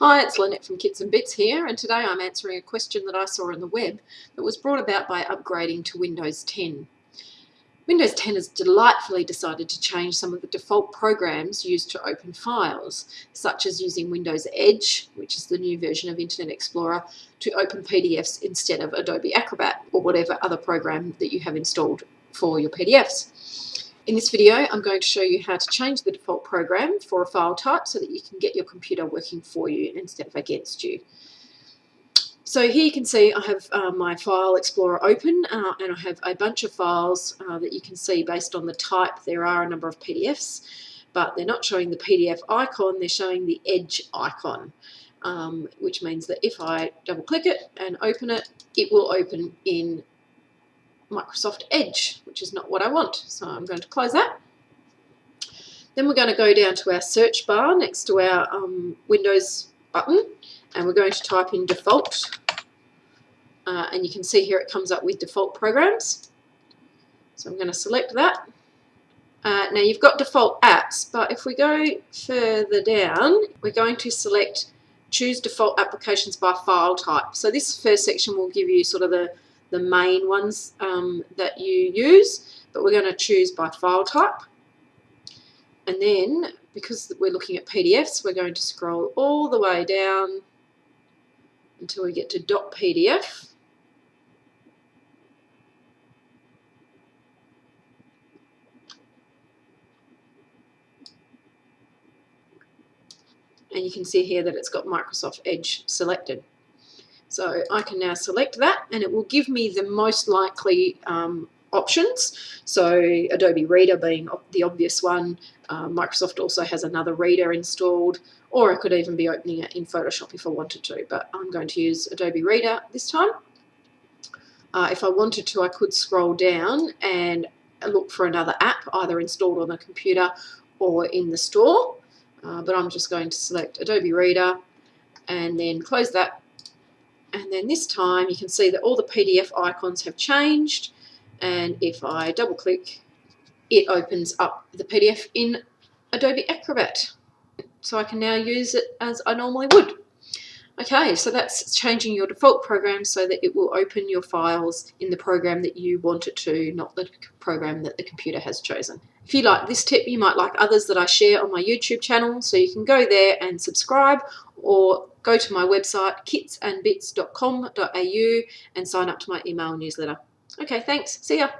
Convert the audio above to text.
Hi, it's Lynette from Kits and Bits here, and today I'm answering a question that I saw on the web that was brought about by upgrading to Windows 10. Windows 10 has delightfully decided to change some of the default programs used to open files, such as using Windows Edge, which is the new version of Internet Explorer, to open PDFs instead of Adobe Acrobat or whatever other program that you have installed for your PDFs. In this video, I'm going to show you how to change the default program for a file type so that you can get your computer working for you instead of against you. So here you can see I have uh, my File Explorer open uh, and I have a bunch of files uh, that you can see based on the type. There are a number of PDFs, but they're not showing the PDF icon, they're showing the Edge icon, um, which means that if I double click it and open it, it will open in Microsoft Edge, which is not what I want. So I'm going to close that. Then we're going to go down to our search bar next to our um, Windows button and we're going to type in default uh, and you can see here it comes up with default programs. So I'm going to select that. Uh, now you've got default apps, but if we go further down, we're going to select choose default applications by file type. So this first section will give you sort of the the main ones um, that you use, but we're going to choose by file type. And then, because we're looking at PDFs, we're going to scroll all the way down until we get to .pdf. And you can see here that it's got Microsoft Edge selected. So I can now select that and it will give me the most likely um, options. So Adobe Reader being the obvious one. Uh, Microsoft also has another reader installed or I could even be opening it in Photoshop if I wanted to, but I'm going to use Adobe Reader this time. Uh, if I wanted to, I could scroll down and look for another app, either installed on the computer or in the store. Uh, but I'm just going to select Adobe Reader and then close that and then this time you can see that all the PDF icons have changed and if I double click it opens up the PDF in Adobe Acrobat so I can now use it as I normally would. Okay, so that's changing your default program so that it will open your files in the program that you want it to, not the program that the computer has chosen. If you like this tip, you might like others that I share on my YouTube channel, so you can go there and subscribe or go to my website kitsandbits.com.au and sign up to my email newsletter. Okay, thanks. See ya.